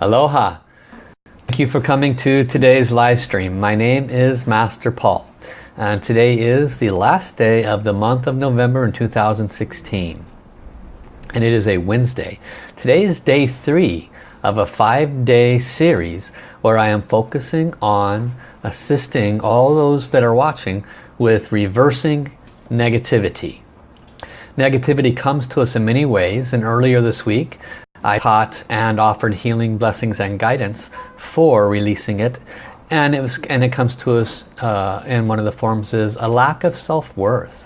Aloha. Thank you for coming to today's live stream. My name is Master Paul and today is the last day of the month of November in 2016 and it is a Wednesday. Today is day three of a five-day series where I am focusing on assisting all those that are watching with reversing negativity. Negativity comes to us in many ways and earlier this week I taught and offered healing blessings and guidance for releasing it. And it was and it comes to us uh, in one of the forms is a lack of self-worth.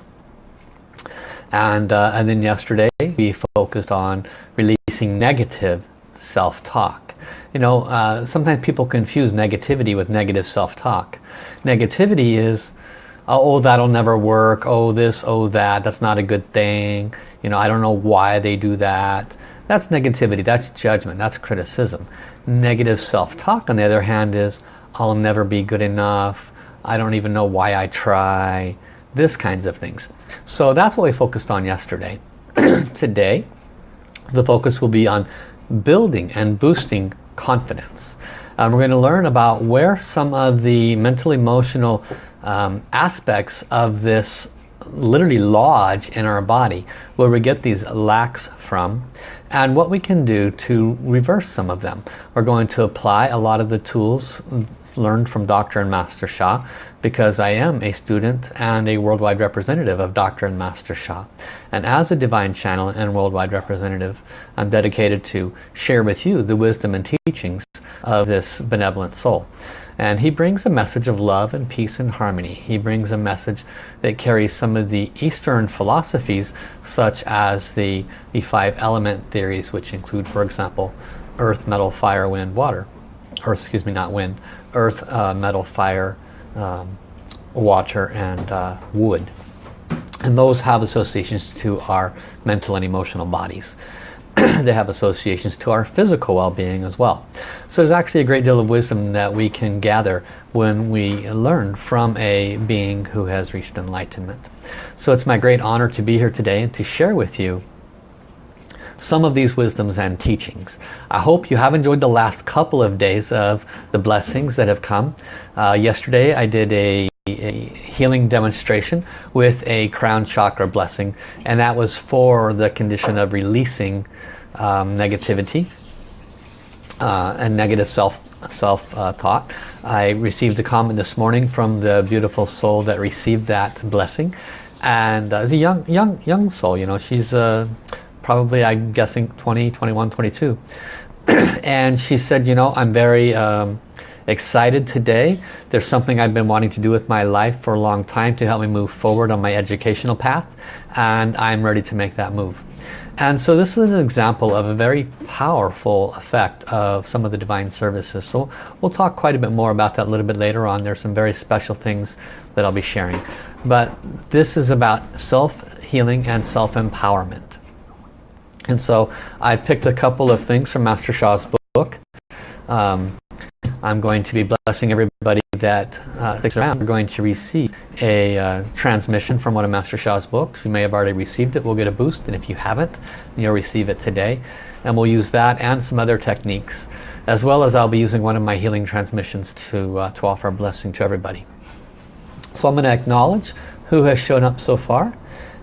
And uh, and then yesterday we focused on releasing negative self-talk. You know uh, sometimes people confuse negativity with negative self-talk. Negativity is oh that'll never work. Oh this oh that. That's not a good thing. You know I don't know why they do that that's negativity, that's judgment, that's criticism. Negative self-talk on the other hand is I'll never be good enough, I don't even know why I try, this kinds of things. So that's what we focused on yesterday. Today, the focus will be on building and boosting confidence. Um, we're going to learn about where some of the mental emotional um, aspects of this literally lodge in our body where we get these lacks from and what we can do to reverse some of them. We're going to apply a lot of the tools learned from Dr. and Master Sha because I am a student and a worldwide representative of Dr. and Master Sha. And as a divine channel and worldwide representative, I'm dedicated to share with you the wisdom and teachings of this benevolent soul. And he brings a message of love and peace and harmony. He brings a message that carries some of the Eastern philosophies such as the, the five element theories which include for example earth, metal, fire, wind, water. Or excuse me, not wind. Earth, uh, metal, fire, um, water and uh, wood. And those have associations to our mental and emotional bodies. they have associations to our physical well-being as well. So there's actually a great deal of wisdom that we can gather when we learn from a being who has reached enlightenment. So it's my great honor to be here today and to share with you some of these wisdoms and teachings. I hope you have enjoyed the last couple of days of the blessings that have come. Uh, yesterday I did a a healing demonstration with a crown chakra blessing and that was for the condition of releasing um, negativity uh, and negative self self uh, thought. I received a comment this morning from the beautiful soul that received that blessing and uh, it's a young young young soul you know she's uh, probably I'm guessing 20 21 22 and she said you know I'm very um, excited today. There's something I've been wanting to do with my life for a long time to help me move forward on my educational path and I'm ready to make that move. And so this is an example of a very powerful effect of some of the divine services. So we'll talk quite a bit more about that a little bit later on. There's some very special things that I'll be sharing. But this is about self-healing and self-empowerment. And so I picked a couple of things from Master Sha's book. Um, I'm going to be blessing everybody that uh, sticks around. We're going to receive a uh, transmission from one of Master Sha's books. You may have already received it. We'll get a boost. And if you haven't, you'll receive it today. And we'll use that and some other techniques. As well as I'll be using one of my healing transmissions to, uh, to offer a blessing to everybody. So I'm going to acknowledge who has shown up so far.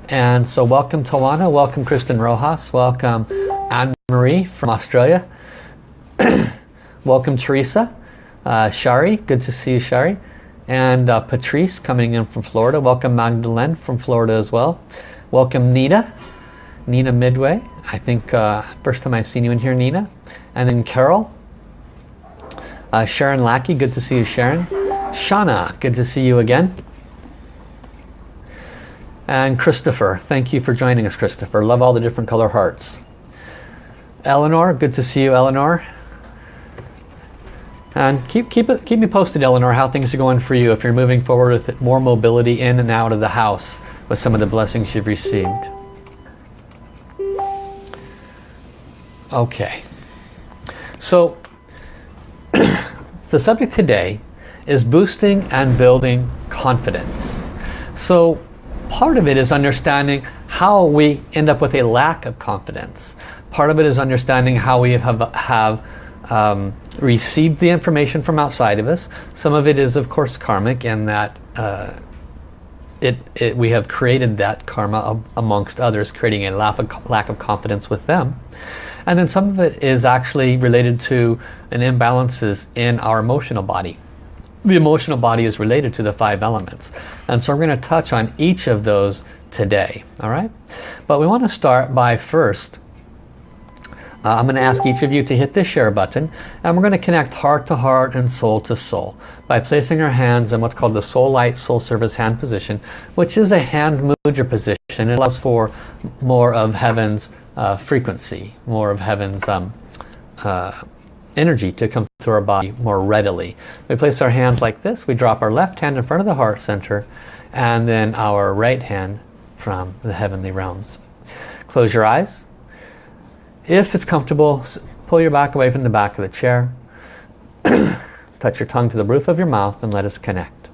And so welcome Tawana, welcome Kristen Rojas, welcome Anne-Marie from Australia. welcome Teresa, uh, Shari, good to see you Shari. And uh, Patrice coming in from Florida. Welcome Magdalene from Florida as well. Welcome Nina, Nina Midway. I think uh, first time I've seen you in here Nina. And then Carol. Uh, Sharon Lackey, good to see you Sharon. Shauna, good to see you again. And Christopher, thank you for joining us Christopher. Love all the different color hearts. Eleanor, good to see you Eleanor. And keep, keep, it, keep me posted, Eleanor, how things are going for you if you're moving forward with more mobility in and out of the house with some of the blessings you've received. Okay. So, the subject today is boosting and building confidence. So, part of it is understanding how we end up with a lack of confidence. Part of it is understanding how we have, have um, received the information from outside of us. Some of it is of course karmic in that uh, it, it, we have created that karma amongst others, creating a lack of, lack of confidence with them. And then some of it is actually related to an imbalances in our emotional body. The emotional body is related to the five elements. And so we're going to touch on each of those today. All right. But we want to start by first uh, I'm going to ask each of you to hit the share button and we're going to connect heart to heart and soul to soul by placing our hands in what's called the soul light soul service hand position which is a hand mudra position. It allows for more of heaven's uh, frequency more of heaven's um, uh, energy to come through our body more readily. We place our hands like this. We drop our left hand in front of the heart center and then our right hand from the heavenly realms. Close your eyes if it's comfortable, pull your back away from the back of the chair. Touch your tongue to the roof of your mouth and let us connect.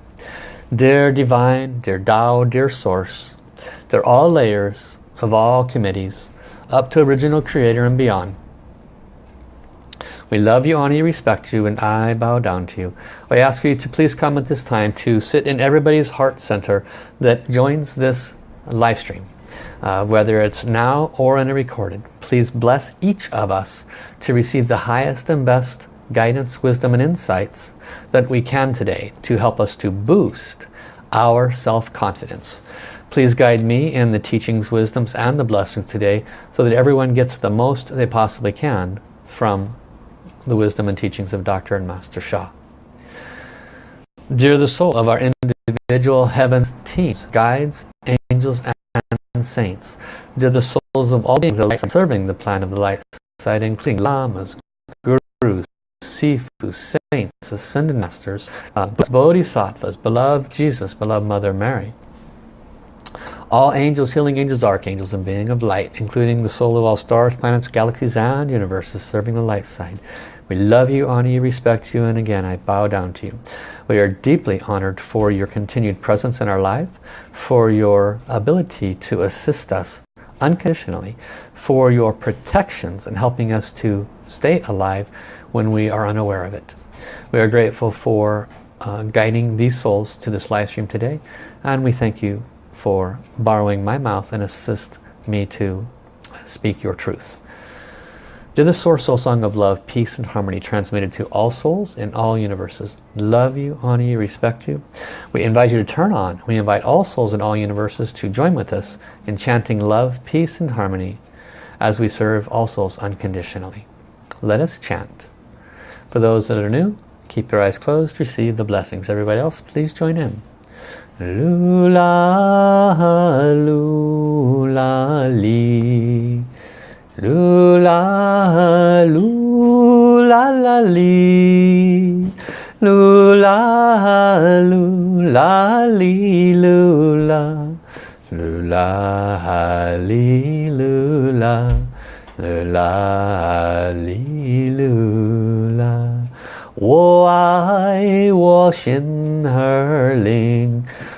Dear Divine, dear Tao, dear Source, they're all layers of all committees, up to Original Creator and beyond. We love you, honor you, respect you, and I bow down to you. I ask you to please come at this time to sit in everybody's heart center that joins this live stream uh, whether it's now or in a recorded. Please bless each of us to receive the highest and best guidance, wisdom and insights that we can today to help us to boost our self-confidence. Please guide me in the teachings, wisdoms and the blessings today so that everyone gets the most they possibly can from the wisdom and teachings of Dr. and Master Sha. Dear the soul of our individual heaven teams, guides, angels and saints. They're the souls of all beings alike serving the plan of the light side, including lamas, gurus, sifu, saints, ascended masters, uh, bodhisattvas, beloved Jesus, beloved Mother Mary. All angels, healing angels, archangels, and being of light, including the soul of all stars, planets, galaxies, and universes serving the light side. We love you, honor you, respect you, and again I bow down to you. We are deeply honored for your continued presence in our life, for your ability to assist us unconditionally, for your protections and helping us to stay alive when we are unaware of it. We are grateful for uh, guiding these souls to this live stream today, and we thank you for borrowing my mouth and assist me to speak your truths. To the Source Soul Song of Love, Peace and Harmony transmitted to all souls in all universes. Love you, honor you, respect you. We invite you to turn on. We invite all souls in all universes to join with us in chanting love, peace and harmony as we serve all souls unconditionally. Let us chant. For those that are new, keep your eyes closed, receive the blessings. Everybody else, please join in. Lula, lula, li. 噜啦噜啦啦哩，噜啦噜啦哩噜啦，噜啦哩噜啦，噜啦哩噜啦。我爱我心儿灵。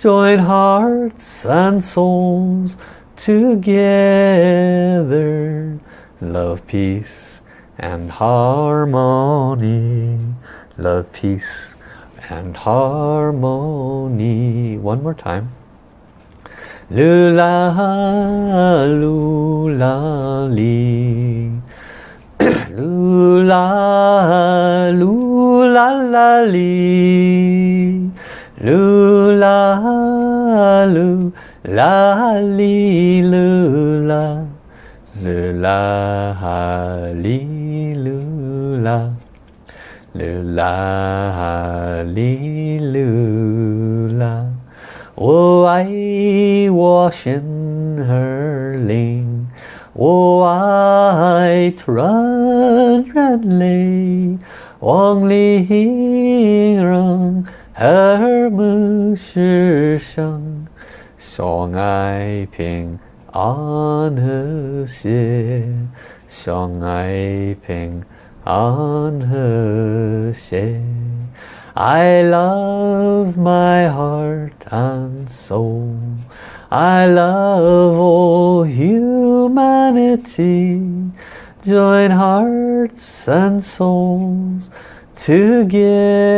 Join hearts and souls together. Love peace and harmony. Love peace and harmony. One more time. Lula lula li. Lula lula la Loo la loo la li loo la. Loo la ha li loo la. Loo la ha li loo la. Oh I wash in her lane Oh I run run lane Wong li rong 形容和睦世上，相爱平安和谐，相爱平安和谐。I love my heart and soul. I love all humanity. Join hearts and souls together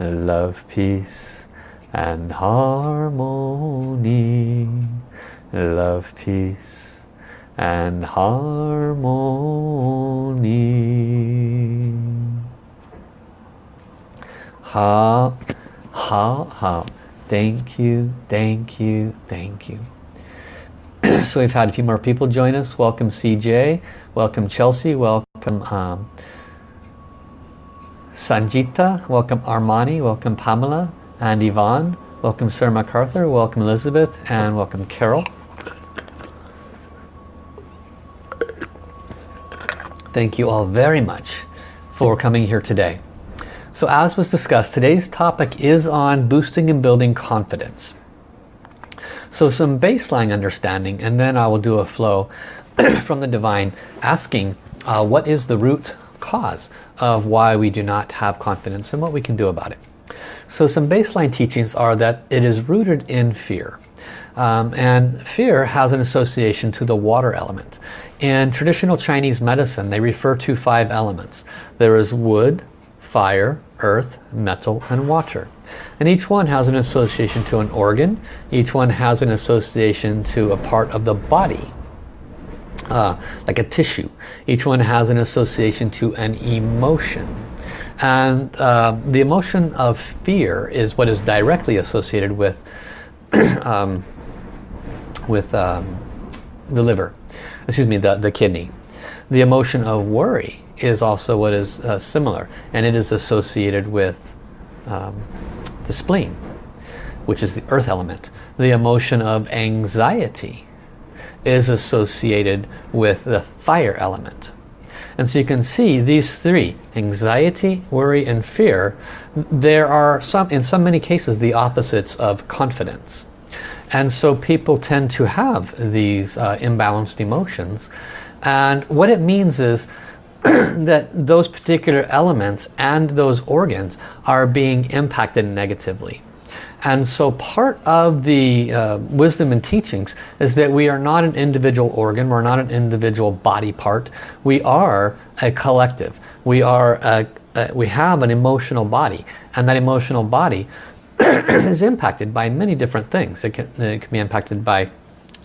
love peace and harmony. Love peace and harmony. Ha ha ha. Thank you thank you thank you. So we've had a few more people join us. Welcome cj welcome chelsea. Welcome um, Sanjita, welcome Armani, welcome Pamela and Yvonne, welcome Sir MacArthur, welcome Elizabeth, and welcome Carol. Thank you all very much for coming here today. So as was discussed, today's topic is on boosting and building confidence. So some baseline understanding and then I will do a flow from the divine asking uh, what is the root cause of why we do not have confidence and what we can do about it. So some baseline teachings are that it is rooted in fear. Um, and fear has an association to the water element. In traditional Chinese medicine, they refer to five elements. There is wood, fire, earth, metal, and water. And each one has an association to an organ. Each one has an association to a part of the body, uh, like a tissue. Each one has an association to an emotion. And uh, the emotion of fear is what is directly associated with, um, with um, the liver, excuse me, the, the kidney. The emotion of worry is also what is uh, similar and it is associated with um, the spleen which is the earth element the emotion of anxiety is associated with the fire element. And so you can see these three anxiety worry and fear there are some in so many cases the opposites of confidence. And so people tend to have these uh, imbalanced emotions. And what it means is that those particular elements and those organs are being impacted negatively. And so part of the uh, wisdom and teachings is that we are not an individual organ, we're not an individual body part, we are a collective. We, are a, a, we have an emotional body and that emotional body is impacted by many different things. It can, it can be impacted by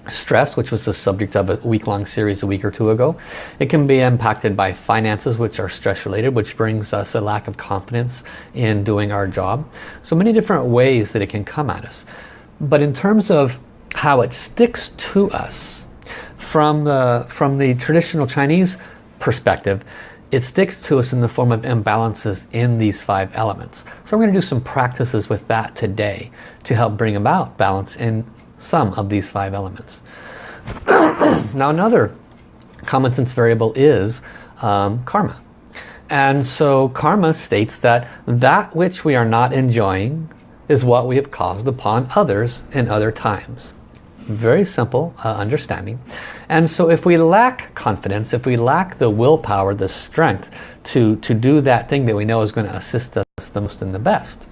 stress which was the subject of a week-long series a week or two ago. It can be impacted by finances which are stress related which brings us a lack of confidence in doing our job. So many different ways that it can come at us. But in terms of how it sticks to us from the from the traditional Chinese perspective it sticks to us in the form of imbalances in these five elements. So I'm going to do some practices with that today to help bring about balance in some of these five elements. now another common sense variable is um, karma. And so karma states that that which we are not enjoying is what we have caused upon others in other times. Very simple uh, understanding. And so if we lack confidence, if we lack the willpower, the strength to, to do that thing that we know is going to assist us the most and the best,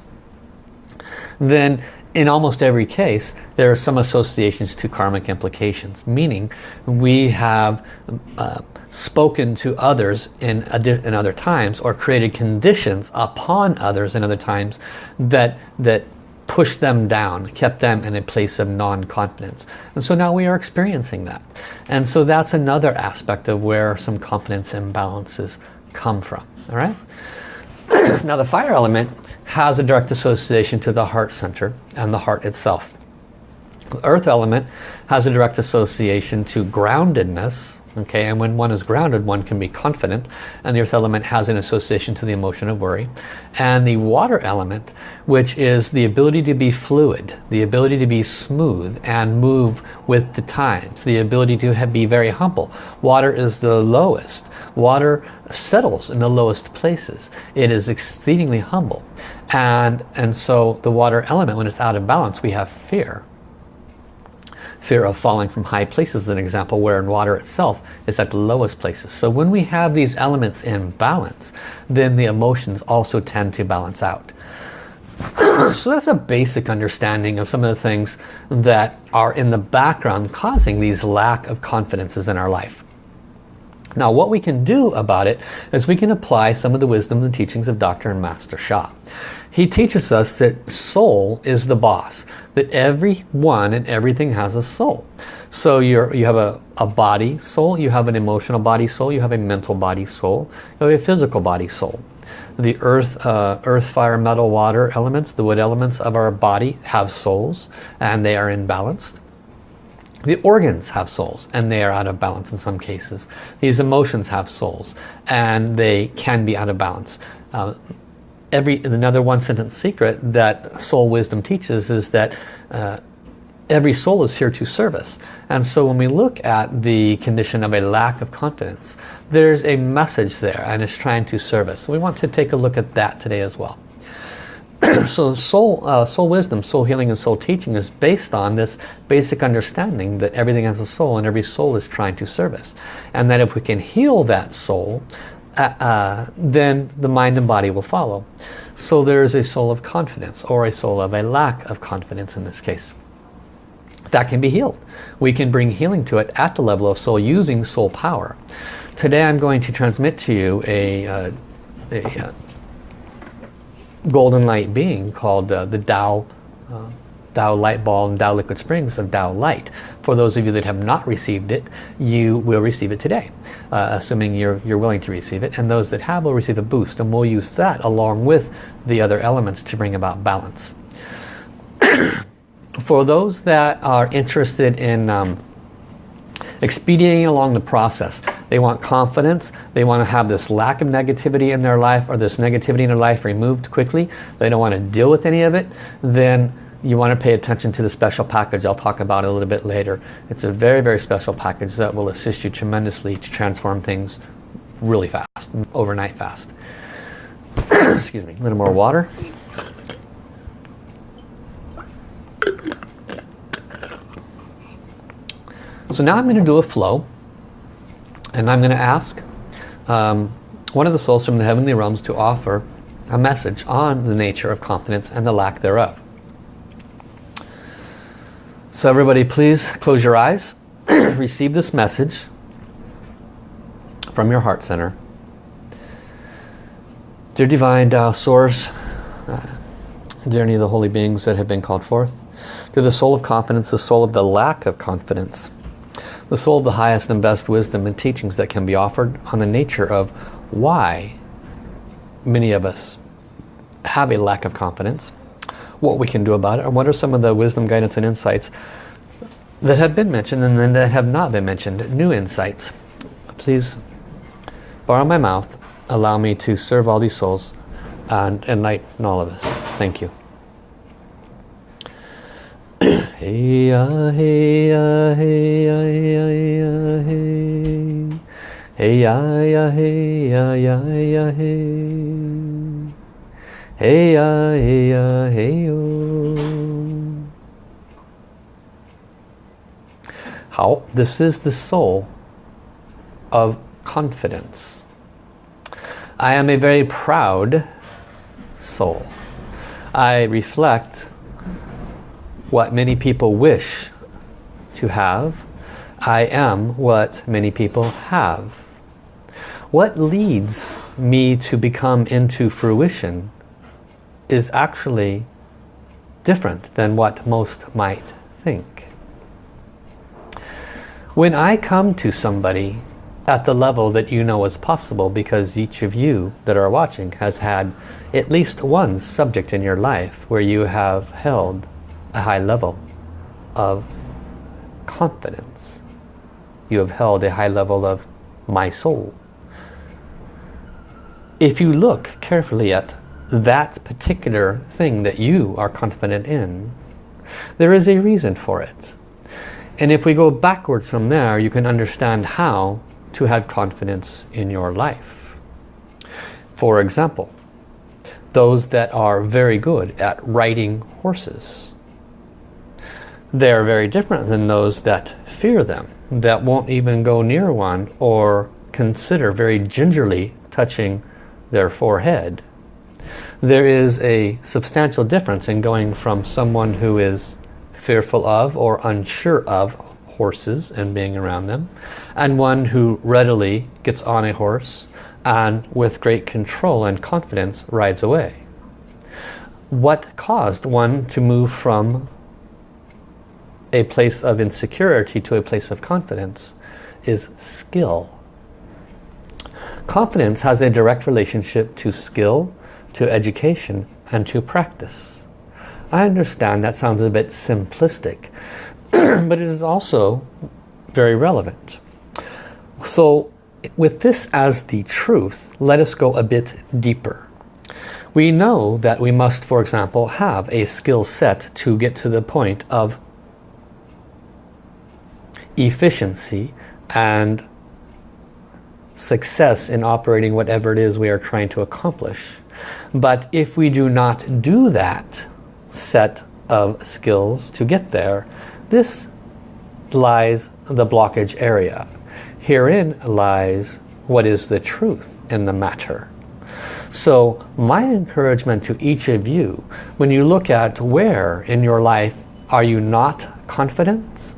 then in almost every case, there are some associations to karmic implications, meaning we have uh, spoken to others in, in other times or created conditions upon others in other times that, that pushed them down, kept them in a place of non-confidence. And so now we are experiencing that. And so that's another aspect of where some confidence imbalances come from. All right. now the fire element has a direct association to the heart center and the heart itself. The earth element has a direct association to groundedness Okay, and when one is grounded, one can be confident, and the earth element has an association to the emotion of worry. And the water element, which is the ability to be fluid, the ability to be smooth and move with the times, the ability to have, be very humble. Water is the lowest. Water settles in the lowest places. It is exceedingly humble. And, and so the water element, when it's out of balance, we have fear fear of falling from high places is an example where in water itself is at the lowest places. So when we have these elements in balance, then the emotions also tend to balance out. so that's a basic understanding of some of the things that are in the background causing these lack of confidences in our life. Now what we can do about it is we can apply some of the wisdom and teachings of Dr. and Master Sha. He teaches us that soul is the boss that everyone and everything has a soul. So you're, you have a, a body soul, you have an emotional body soul, you have a mental body soul, you have a physical body soul. The earth, uh, earth, fire, metal, water elements, the wood elements of our body have souls and they are imbalanced. The organs have souls and they are out of balance in some cases. These emotions have souls and they can be out of balance. Uh, every another one sentence secret that soul wisdom teaches is that uh, every soul is here to service and so when we look at the condition of a lack of confidence there's a message there and it's trying to service so we want to take a look at that today as well so soul uh, soul wisdom soul healing and soul teaching is based on this basic understanding that everything has a soul and every soul is trying to service and that if we can heal that soul uh, uh, then the mind and body will follow. So there is a soul of confidence or a soul of a lack of confidence in this case. That can be healed. We can bring healing to it at the level of soul using soul power. Today I'm going to transmit to you a, uh, a uh, golden light being called uh, the Tao uh, Tao Light Ball and Tao Liquid Springs of Tao Light. For those of you that have not received it, you will receive it today, uh, assuming you're, you're willing to receive it. And those that have will receive a boost, and we'll use that along with the other elements to bring about balance. For those that are interested in um, expediting along the process, they want confidence, they want to have this lack of negativity in their life or this negativity in their life removed quickly, they don't want to deal with any of it, then you want to pay attention to the special package I'll talk about a little bit later. It's a very, very special package that will assist you tremendously to transform things really fast, overnight fast. Excuse me, a little more water. So now I'm going to do a flow and I'm going to ask um, one of the souls from the heavenly realms to offer a message on the nature of confidence and the lack thereof. So everybody please close your eyes, receive this message from your heart center. Dear Divine Tao Source, uh, dear any of the holy beings that have been called forth, to the soul of confidence, the soul of the lack of confidence, the soul of the highest and best wisdom and teachings that can be offered on the nature of why many of us have a lack of confidence, what we can do about it, and what are some of the wisdom, guidance, and insights that have been mentioned and then that have not been mentioned, new insights. Please borrow my mouth, allow me to serve all these souls and enlighten all of us. Thank you. Hey ya hey ya hey ya hey ya hey hey ya ya hey ya ya ya hey Hey ya, hey ya, hey yo. 好, this is the soul of confidence. I am a very proud soul. I reflect what many people wish to have. I am what many people have. What leads me to become into fruition is actually different than what most might think. When I come to somebody at the level that you know is possible because each of you that are watching has had at least one subject in your life where you have held a high level of confidence. you have held a high level of my soul. If you look carefully at that particular thing that you are confident in, there is a reason for it. And if we go backwards from there, you can understand how to have confidence in your life. For example, those that are very good at riding horses. They're very different than those that fear them, that won't even go near one or consider very gingerly touching their forehead. There is a substantial difference in going from someone who is fearful of or unsure of horses and being around them and one who readily gets on a horse and with great control and confidence rides away. What caused one to move from a place of insecurity to a place of confidence is skill. Confidence has a direct relationship to skill, to education, and to practice. I understand that sounds a bit simplistic, but it is also very relevant. So with this as the truth, let us go a bit deeper. We know that we must, for example, have a skill set to get to the point of efficiency and success in operating whatever it is we are trying to accomplish. But if we do not do that set of skills to get there, this lies the blockage area. Herein lies what is the truth in the matter. So my encouragement to each of you, when you look at where in your life are you not confident,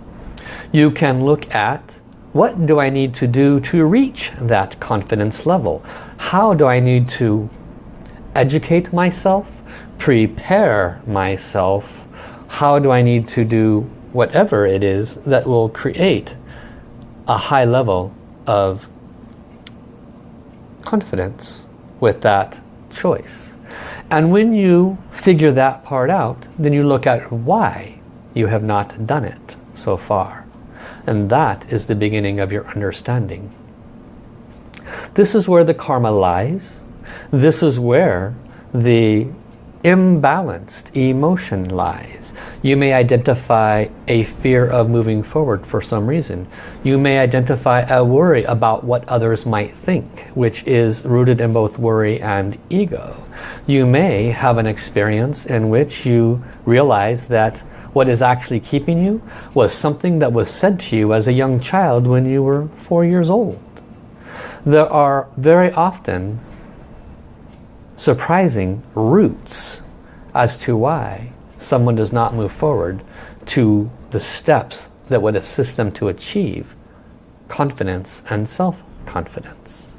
you can look at what do I need to do to reach that confidence level? How do I need to educate myself, prepare myself? How do I need to do whatever it is that will create a high level of confidence with that choice? And when you figure that part out, then you look at why you have not done it so far. And that is the beginning of your understanding. This is where the karma lies. This is where the imbalanced emotion lies. You may identify a fear of moving forward for some reason. You may identify a worry about what others might think, which is rooted in both worry and ego. You may have an experience in which you realize that what is actually keeping you was something that was said to you as a young child when you were four years old. There are very often surprising roots as to why someone does not move forward to the steps that would assist them to achieve confidence and self-confidence.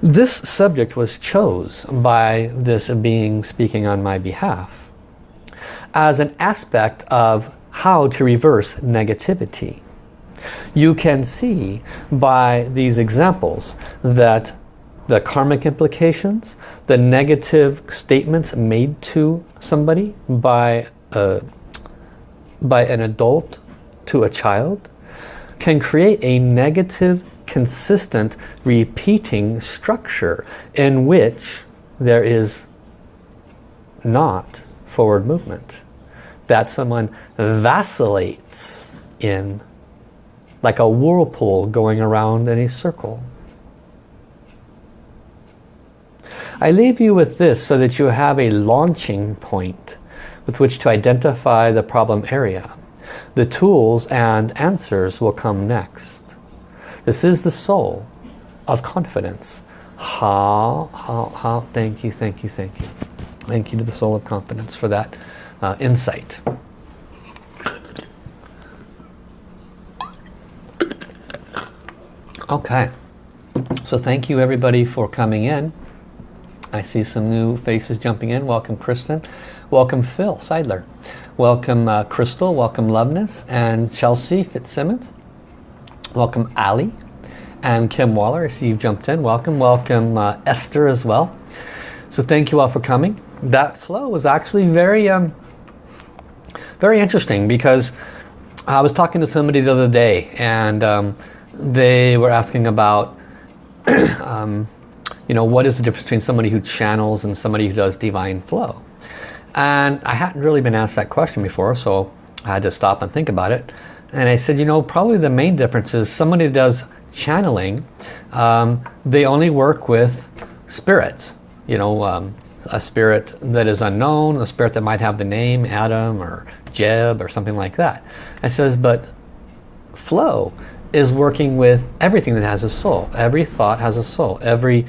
This subject was chose by this being speaking on my behalf as an aspect of how to reverse negativity. You can see by these examples that the karmic implications, the negative statements made to somebody by, a, by an adult to a child can create a negative, consistent, repeating structure in which there is not forward movement. That someone vacillates in like a whirlpool going around in a circle. I leave you with this so that you have a launching point with which to identify the problem area. The tools and answers will come next. This is the soul of confidence. How, how, how, thank you, thank you, thank you. Thank you to the soul of confidence for that uh, insight. Okay, so thank you everybody for coming in. I see some new faces jumping in. Welcome Kristen. Welcome Phil Seidler. Welcome uh, Crystal. Welcome Loveness and Chelsea Fitzsimmons. Welcome Ali and Kim Waller. I see you've jumped in. Welcome. Welcome uh, Esther as well. So thank you all for coming that flow was actually very um, very interesting because I was talking to somebody the other day and um, they were asking about um, you know what is the difference between somebody who channels and somebody who does divine flow? And I hadn't really been asked that question before so I had to stop and think about it. And I said you know probably the main difference is somebody does channeling um, they only work with spirits you know um, a spirit that is unknown, a spirit that might have the name Adam or Jeb or something like that. It says, but flow is working with everything that has a soul. Every thought has a soul. Every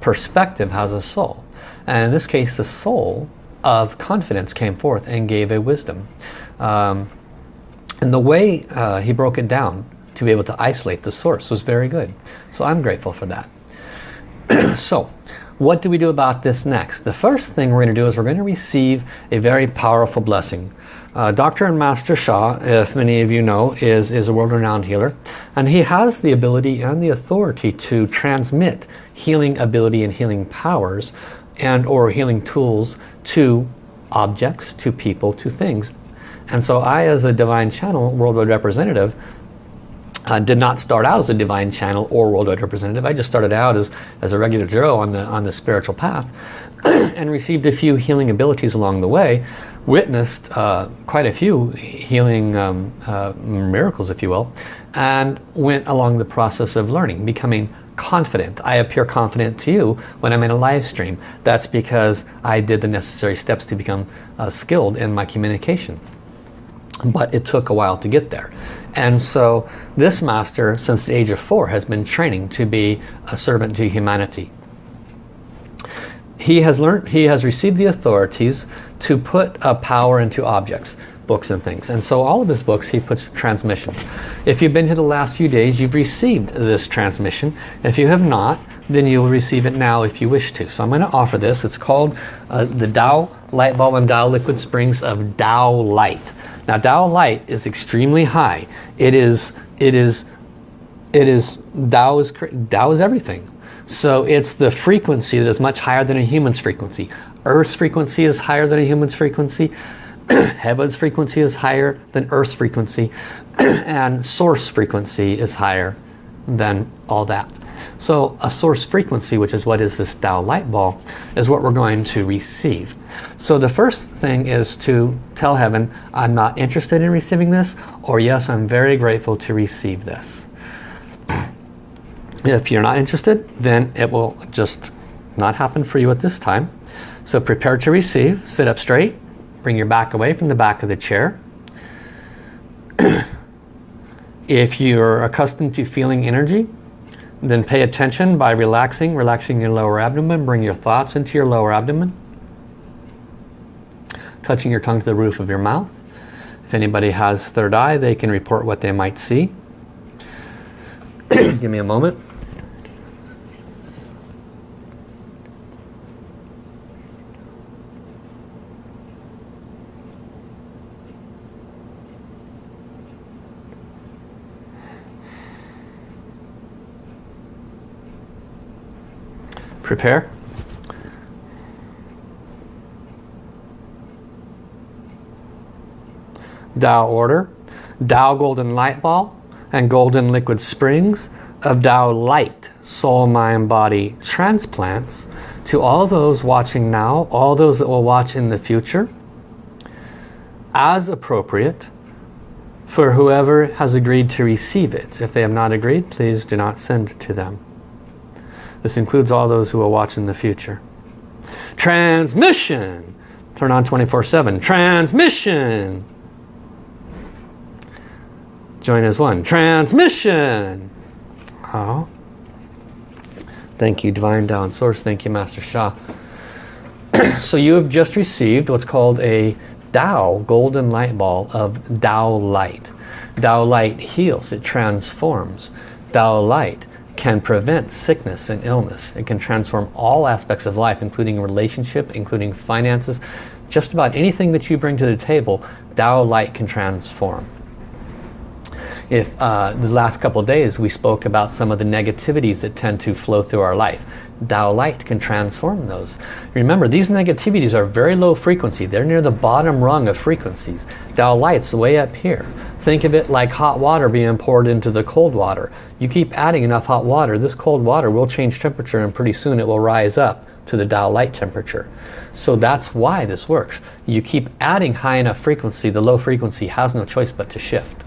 perspective has a soul. And in this case, the soul of confidence came forth and gave a wisdom. Um, and the way uh, he broke it down to be able to isolate the source was very good. So I'm grateful for that. so what do we do about this next? The first thing we're going to do is we're going to receive a very powerful blessing. Uh, Dr. and Master Sha, if many of you know, is, is a world-renowned healer. And he has the ability and the authority to transmit healing ability and healing powers and or healing tools to objects, to people, to things. And so I, as a Divine Channel Worldwide Representative, uh, did not start out as a divine channel or worldwide representative. I just started out as, as a regular Joe on the, on the spiritual path and received a few healing abilities along the way. Witnessed uh, quite a few healing um, uh, miracles, if you will, and went along the process of learning, becoming confident. I appear confident to you when I'm in a live stream. That's because I did the necessary steps to become uh, skilled in my communication. But it took a while to get there. And so this master, since the age of four, has been training to be a servant to humanity. He has learned, he has received the authorities to put a power into objects, books and things. And so all of his books, he puts transmissions. If you've been here the last few days, you've received this transmission. If you have not, then you'll receive it now if you wish to. So I'm going to offer this. It's called uh, the Tao Light Ball and Tao Liquid Springs of Tao Light. Now Tao light is extremely high. It is, it is, it is, Tao is, Tao is everything. So it's the frequency that is much higher than a human's frequency. Earth's frequency is higher than a human's frequency. Heaven's frequency is higher than Earth's frequency. and source frequency is higher than all that. So a source frequency, which is what is this Tao light ball, is what we're going to receive. So the first thing is to tell heaven, I'm not interested in receiving this, or yes, I'm very grateful to receive this. If you're not interested, then it will just not happen for you at this time. So prepare to receive, sit up straight, bring your back away from the back of the chair. if you're accustomed to feeling energy, then pay attention by relaxing, relaxing your lower abdomen. Bring your thoughts into your lower abdomen. Touching your tongue to the roof of your mouth. If anybody has third eye, they can report what they might see. Give me a moment. Prepare. Tao order, Tao golden light ball, and golden liquid springs of Tao light, soul, mind, body transplants to all those watching now, all those that will watch in the future, as appropriate for whoever has agreed to receive it. If they have not agreed, please do not send to them. This includes all those who will watch in the future. Transmission. Turn on 24-7. Transmission. Join as one. Transmission. Oh. Thank you, Divine Tao Source. Thank you, Master Sha. so you have just received what's called a Tao golden light ball of Tao light. Tao light heals, it transforms. Tao light can prevent sickness and illness. It can transform all aspects of life, including relationship, including finances. Just about anything that you bring to the table, Tao Light can transform. If uh, the last couple days we spoke about some of the negativities that tend to flow through our life. Tao light can transform those. Remember, these negativities are very low frequency. They're near the bottom rung of frequencies. Tao light's way up here. Think of it like hot water being poured into the cold water. You keep adding enough hot water, this cold water will change temperature and pretty soon it will rise up to the Tao light temperature. So that's why this works. You keep adding high enough frequency, the low frequency has no choice but to shift.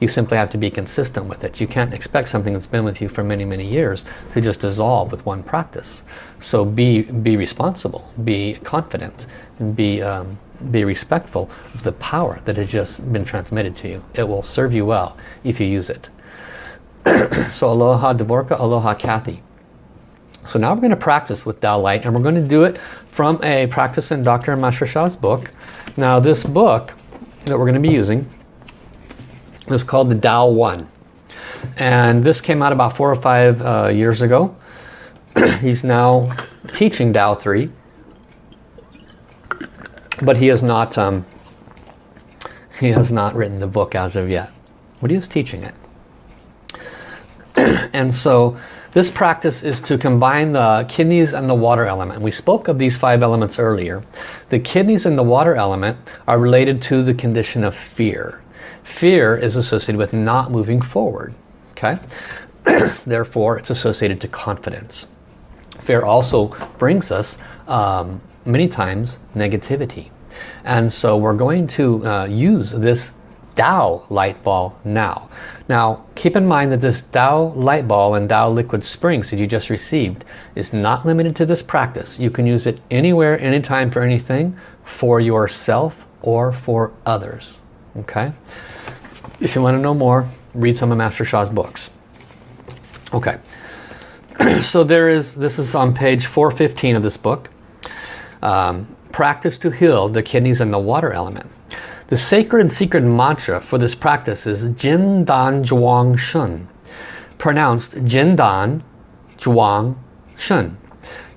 You simply have to be consistent with it. You can't expect something that's been with you for many, many years to just dissolve with one practice. So be, be responsible, be confident, be, um, be respectful of the power that has just been transmitted to you. It will serve you well if you use it. so aloha Dvorka, aloha Kathy. So now we're going to practice with Tao Light and we're going to do it from a Practice in Dr. Master Sha's book. Now this book that we're going to be using is called the Tao One. And this came out about four or five uh, years ago. He's now teaching Tao 3. But he has not um, he has not written the book as of yet. But he is teaching it. and so this practice is to combine the kidneys and the water element. We spoke of these five elements earlier. The kidneys and the water element are related to the condition of fear. Fear is associated with not moving forward. Okay, Therefore, it's associated to confidence. Fear also brings us um, many times negativity. And so we're going to uh, use this Tao light ball now. Now keep in mind that this Tao light ball and Tao liquid springs that you just received is not limited to this practice. You can use it anywhere, anytime for anything for yourself or for others. Okay? If you want to know more, read some of Master Sha's books. Okay. so there is, this is on page 415 of this book. Um, practice to heal the kidneys and the water element. The sacred and secret mantra for this practice is Jin Dan Zhuang Shen, pronounced Jin Dan Zhuang Shen.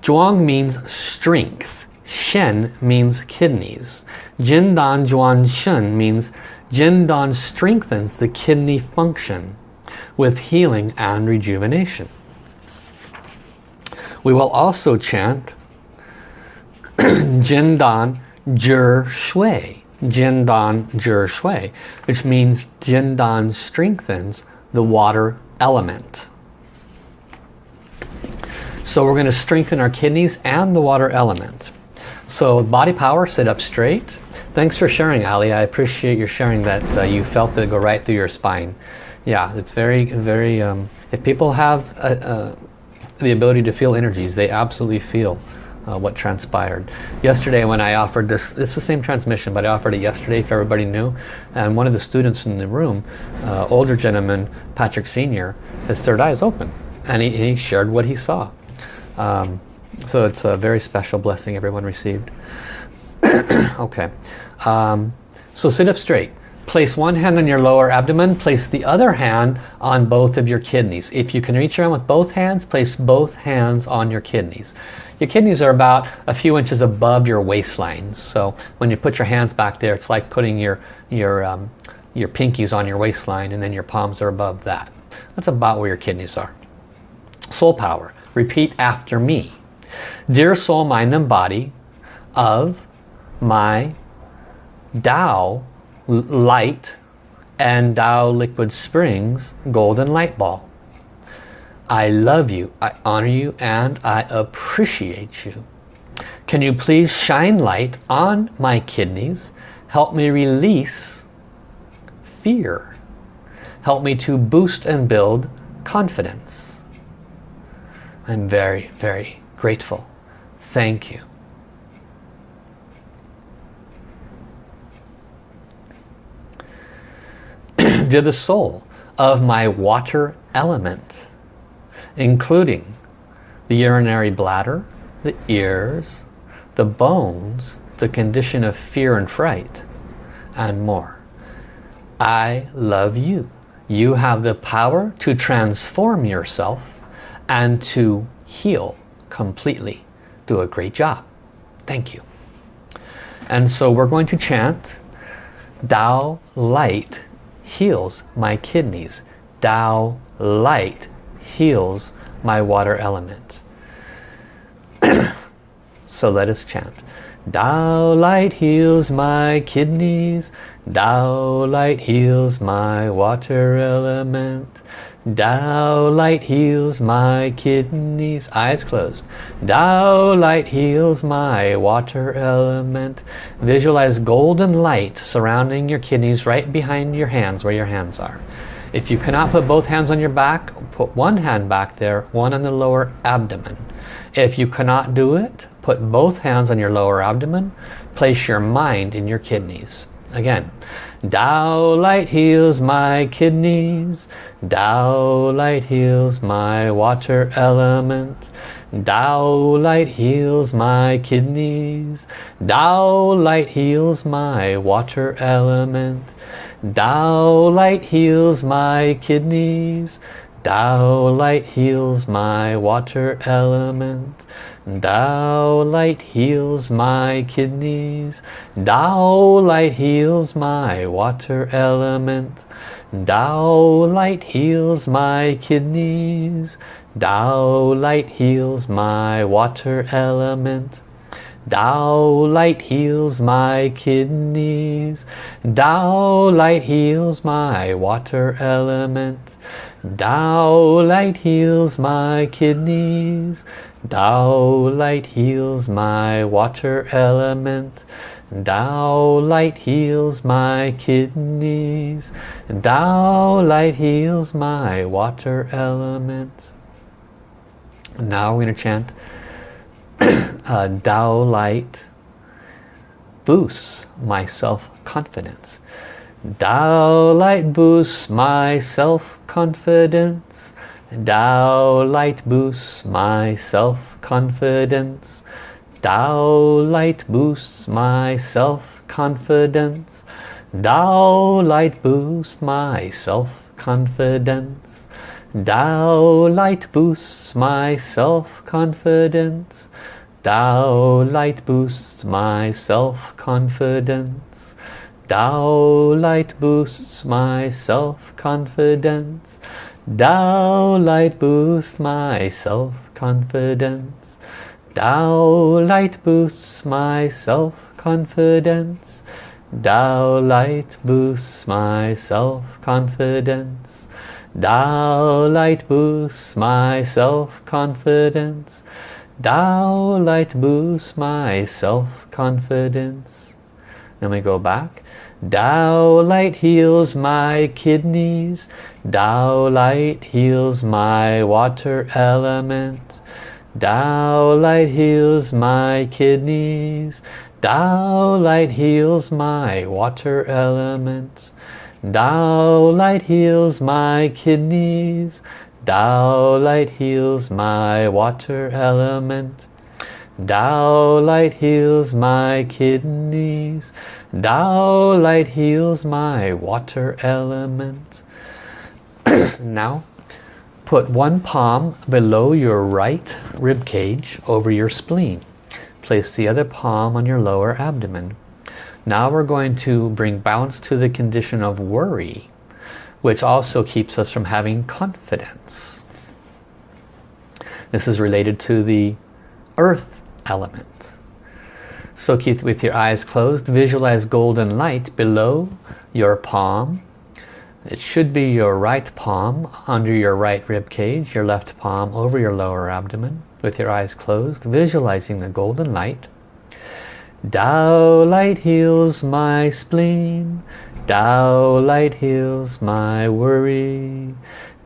Zhuang means strength. Shen means kidneys. Jin Dan Zhuang Shen means Jin Dan strengthens the kidney function with healing and rejuvenation. We will also chant Jin Dan Zhi Shui Jindan Zhi Shui, which means Jindan strengthens the water element. So we're going to strengthen our kidneys and the water element. So body power, sit up straight. Thanks for sharing, Ali. I appreciate your sharing that uh, you felt it go right through your spine. Yeah, it's very, very, um, if people have uh, uh, the ability to feel energies, they absolutely feel uh, what transpired. Yesterday when I offered this, it's the same transmission, but I offered it yesterday if everybody knew. And one of the students in the room, uh, older gentleman, Patrick Sr., his third eye is open. And he, he shared what he saw. Um, so it's a very special blessing everyone received. okay. Um, so sit up straight. Place one hand on your lower abdomen, place the other hand on both of your kidneys. If you can reach around with both hands, place both hands on your kidneys. Your kidneys are about a few inches above your waistline. So when you put your hands back there, it's like putting your, your, um, your pinkies on your waistline and then your palms are above that. That's about where your kidneys are. Soul power. Repeat after me. Dear soul, mind and body of my Tao light and Tao liquid springs golden light ball. I love you, I honor you, and I appreciate you. Can you please shine light on my kidneys? Help me release fear. Help me to boost and build confidence. I'm very, very grateful. Thank you. Dear the soul of my water element, including the urinary bladder, the ears, the bones, the condition of fear and fright, and more. I love you. You have the power to transform yourself and to heal completely. Do a great job. Thank you. And so we're going to chant Tao Light heals my kidneys. Tao light heals my water element. so let us chant. Tao light heals my kidneys. Tao light heals my water element. Tao light heals my kidneys. Eyes closed. Tao light heals my water element. Visualize golden light surrounding your kidneys right behind your hands where your hands are. If you cannot put both hands on your back, put one hand back there, one on the lower abdomen. If you cannot do it, put both hands on your lower abdomen. Place your mind in your kidneys. Again, Tao light heals my kidneys. Tao light heals my water element. Tao light heals my kidneys. Tao light heals my water element. Tao light heals my kidneys. Tao light heals my water element. Tao light heals my kidneys. Tao light heals my water element. Tao light heals my kidneys. Tao light heals my water element. Tao light heals my kidneys. Tao light heals my water element. Tao light heals my kidneys. Tao light heals my water element. Tao light heals my kidneys. Tao light heals my water element. Now we're going to chant uh, Tao light boosts my self-confidence. Tao light boosts my self-confidence. Tao light boosts my self-confidence. Tao light boosts my self-confidence. Tao light boosts my self-confidence. Tao light boosts my self-confidence. Tao light boosts my self-confidence. Tao light boosts my self-confidence. Tao light boosts my self-confidence. Tao light boosts my self-confidence. Tao light boosts my self-confidence. Tao light boosts my self-confidence. Tao light boosts my self-confidence. Then we go back. Tao light heals my kidneys. Tao light heals my water element. Tao light heals my kidneys. Tao light heals my water element. Tao light heals my kidneys. Tao light heals my water element. Tao light heals my kidneys. Tao light heals my water element. now put one palm below your right rib cage over your spleen. Place the other palm on your lower abdomen. Now we're going to bring balance to the condition of worry, which also keeps us from having confidence. This is related to the earth element. So keep with your eyes closed, visualize golden light below your palm. It should be your right palm under your right rib cage, your left palm over your lower abdomen with your eyes closed, visualizing the golden light. Tao light heals my spleen, Tao light heals my worry,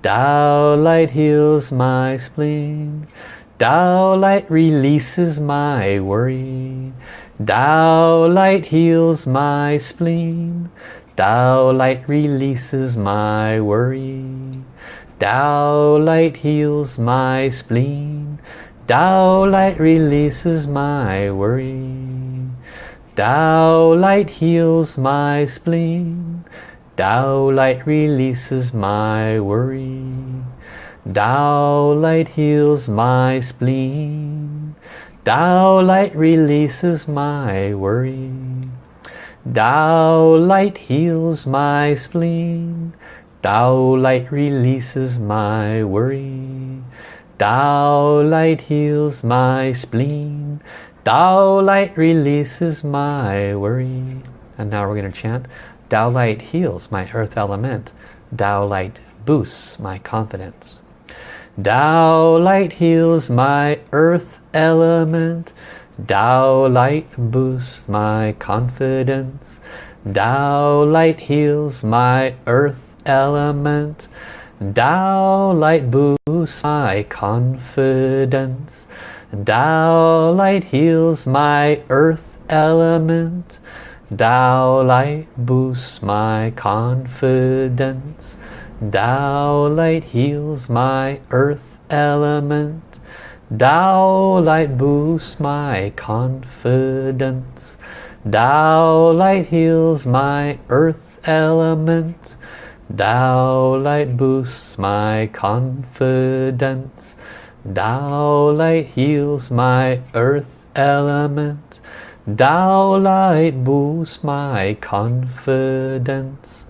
Tao light heals my spleen, Tao light releases my worry. Tao light heals my spleen. Tao light releases my worry. Tao light heals my spleen. Tao light releases my worry. Tao light heals my spleen. Tao light releases my worry. Tao light heals my spleen. Tao light releases my worry. Tao light heals my spleen. Tao light releases my worry. Tao light heals my spleen. Tao light releases my worry. And now we're going to chant Tao light heals my earth element. Tao light boosts my confidence. Tao light heals my earth element. Tao light boosts my confidence. Tao light heals my earth element. Tao light boosts my confidence. Tao light heals my earth element. Tao light boosts my confidence. Tao light heals my earth element. Tao light boosts my confidence. Tao light heals my earth element. Tao light boosts my confidence. Tao light heals my earth element. Tao light boosts my confidence.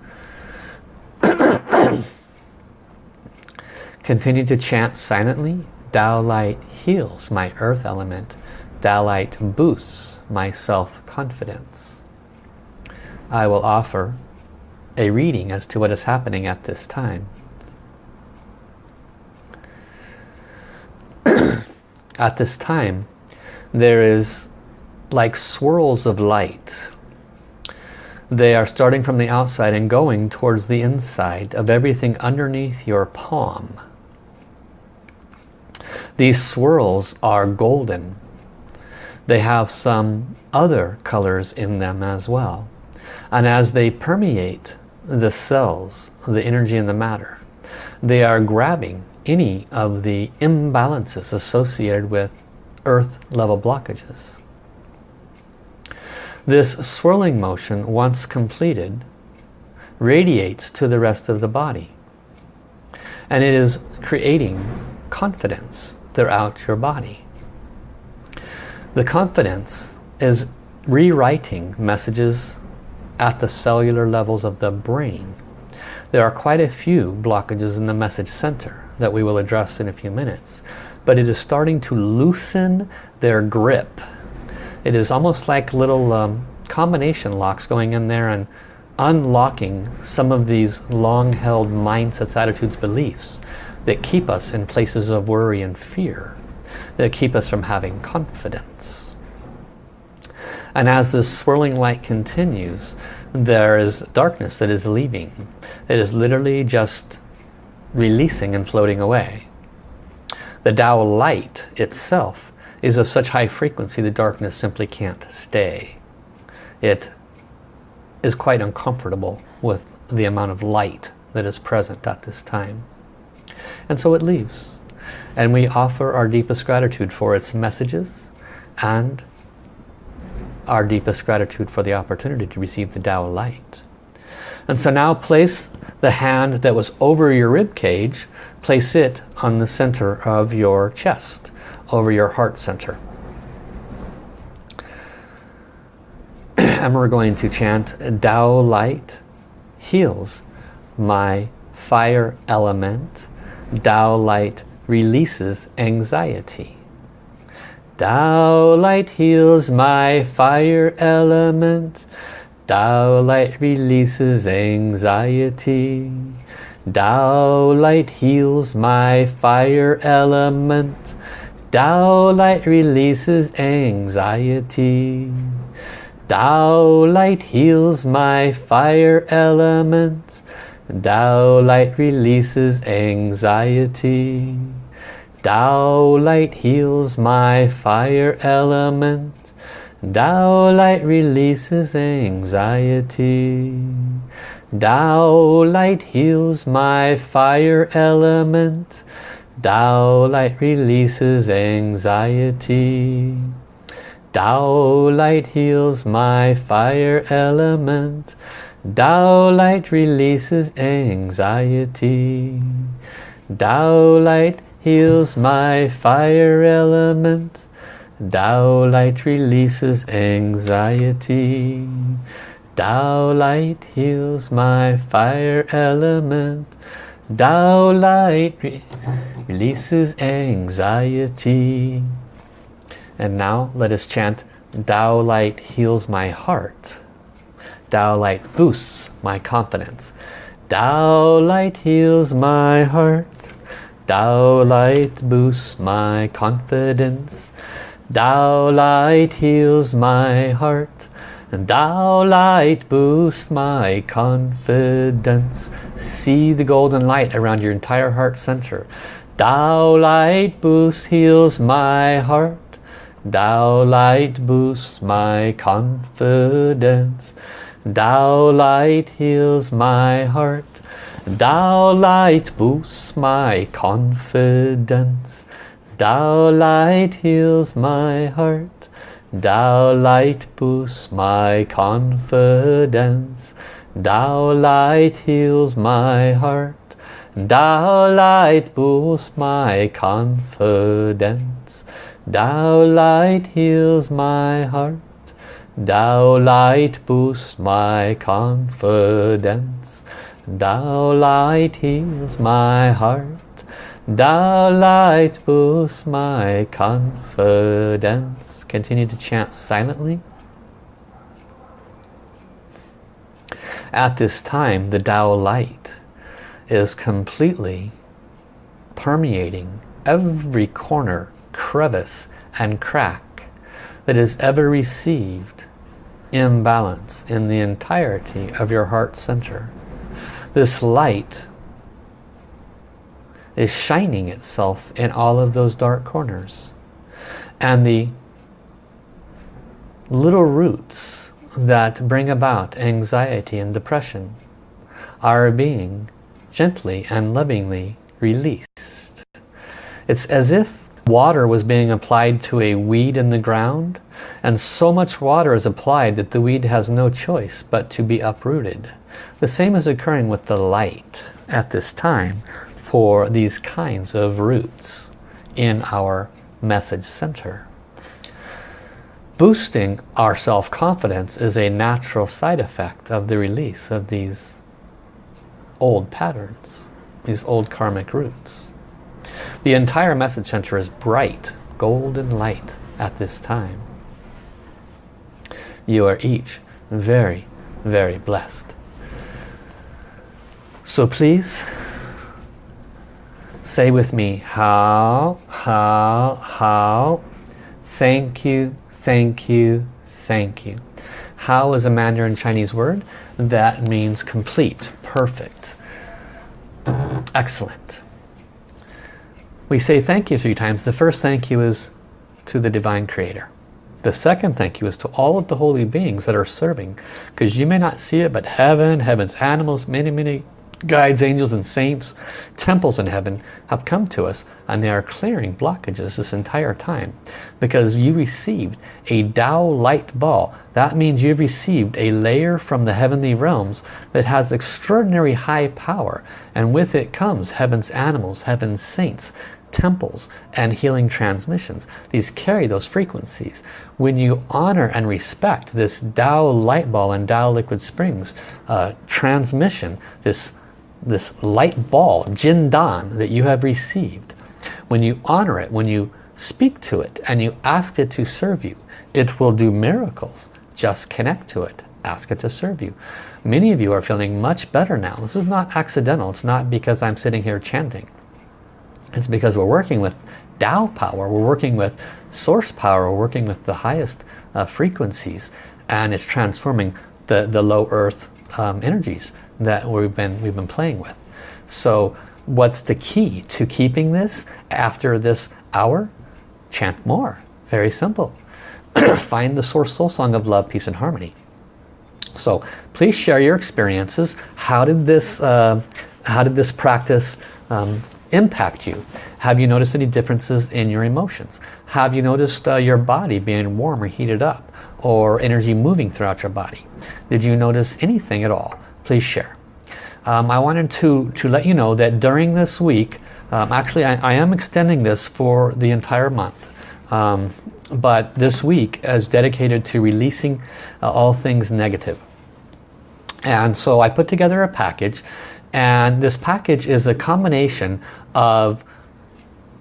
Continue to chant silently. Tao light heals my earth element. Tao light boosts my self-confidence. I will offer a reading as to what is happening at this time. at this time, there is like swirls of light they are starting from the outside and going towards the inside of everything underneath your palm. These swirls are golden. They have some other colors in them as well. And as they permeate the cells, the energy and the matter, they are grabbing any of the imbalances associated with earth level blockages. This swirling motion, once completed, radiates to the rest of the body. And it is creating confidence throughout your body. The confidence is rewriting messages at the cellular levels of the brain. There are quite a few blockages in the message center that we will address in a few minutes. But it is starting to loosen their grip it is almost like little um, combination locks going in there and unlocking some of these long-held mindsets, attitudes, beliefs that keep us in places of worry and fear, that keep us from having confidence. And as this swirling light continues, there is darkness that is leaving. It is literally just releasing and floating away. The Tao light itself is of such high frequency the darkness simply can't stay. It is quite uncomfortable with the amount of light that is present at this time. And so it leaves. And we offer our deepest gratitude for its messages and our deepest gratitude for the opportunity to receive the Tao light. And so now place the hand that was over your rib cage, place it on the center of your chest over your heart center. and we're going to chant Tao light heals my fire element. Tao light releases anxiety. Tao light heals my fire element. Tao light releases anxiety. Tao light heals my fire element. Tao light releases anxiety. Tao light heals my fire element. Tao light releases anxiety. Tao light heals my fire element. Tao light releases anxiety. Tao light heals my fire element. Tao light releases anxiety. Tao light heals my fire element. Tao light releases anxiety. Tao light heals my fire element. Tao light releases anxiety. Tao light heals my fire element. Tao light re releases anxiety. And now let us chant Tao light heals my heart. Tao light boosts my confidence. Tao light heals my heart. Tao light boosts my confidence. Tao light heals my heart. And Tao light boosts my confidence. See the golden light around your entire heart center. Tao light boosts, heals my heart. Tao light boosts my confidence. Tao light heals my heart. Tao light boosts my confidence. Tao light heals my heart. Tao light boosts my confidence. Tao light heals my heart. Tao light boosts my confidence. Tao light heals my heart. Tao light boosts my confidence. Tao light heals my heart. Tao light boosts my confidence. Continue to chant silently. At this time, the Tao light is completely permeating every corner, crevice, and crack that is ever received imbalance in the entirety of your heart center. This light is shining itself in all of those dark corners. And the little roots that bring about anxiety and depression are being gently and lovingly released. It's as if water was being applied to a weed in the ground and so much water is applied that the weed has no choice but to be uprooted. The same is occurring with the light at this time for these kinds of roots in our message center. Boosting our self-confidence is a natural side effect of the release of these old patterns, these old karmic roots. The entire message center is bright, golden light at this time. You are each very, very blessed. So please, say with me, hao, hao, hao, thank you, thank you, thank you. Hao is a Mandarin Chinese word that means complete, perfect, excellent. We say thank you three times. The first thank you is to the Divine Creator. The second thank you is to all of the holy beings that are serving. Because you may not see it, but heaven, heaven's animals, many, many guides, angels and saints, temples in heaven have come to us and they are clearing blockages this entire time because you received a Tao light ball. That means you've received a layer from the heavenly realms that has extraordinary high power and with it comes heaven's animals, heaven's saints, temples and healing transmissions. These carry those frequencies. When you honor and respect this Tao light ball and Tao liquid springs uh, transmission, this, this light ball, Jin Dan, that you have received, when you honor it, when you speak to it and you ask it to serve you, it will do miracles. Just connect to it. Ask it to serve you. Many of you are feeling much better now. This is not accidental. It's not because I'm sitting here chanting. It's because we're working with Tao power, we're working with source power, we're working with the highest uh, frequencies and it's transforming the, the low earth um, energies that we've been, we've been playing with. So what's the key to keeping this after this hour? Chant more. Very simple. Find the source soul song of love, peace and harmony. So please share your experiences. How did this, uh, how did this practice um, impact you? Have you noticed any differences in your emotions? Have you noticed uh, your body being warm or heated up or energy moving throughout your body? Did you notice anything at all? Please share. Um, I wanted to, to let you know that during this week, um, actually I, I, am extending this for the entire month. Um, but this week is dedicated to releasing uh, all things negative. And so I put together a package and this package is a combination of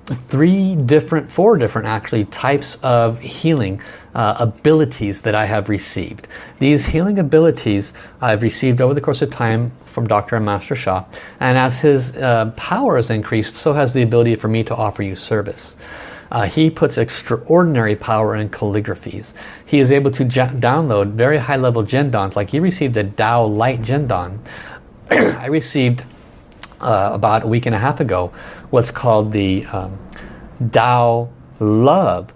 three different, four different actually types of healing uh, abilities that I have received. These healing abilities I've received over the course of time from Dr. and Master Sha. and as his uh, power has increased so has the ability for me to offer you service. Uh, he puts extraordinary power in calligraphies. He is able to download very high level Jindans like he received a Tao Light Jindan. I received uh, about a week and a half ago what's called the um, Tao Love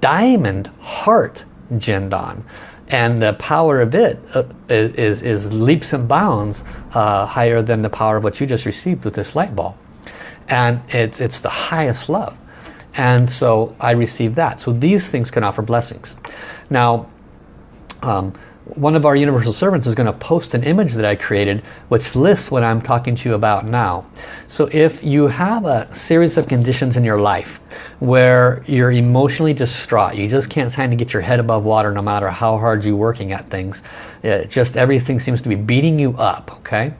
Diamond Heart Jindan and the power of it uh, is, is leaps and bounds uh, higher than the power of what you just received with this light ball and it's it's the highest love. And so I received that. So these things can offer blessings. Now um, one of our universal servants is going to post an image that I created which lists what I'm talking to you about now. So if you have a series of conditions in your life where you're emotionally distraught, you just can't seem to get your head above water no matter how hard you're working at things, it just everything seems to be beating you up, okay?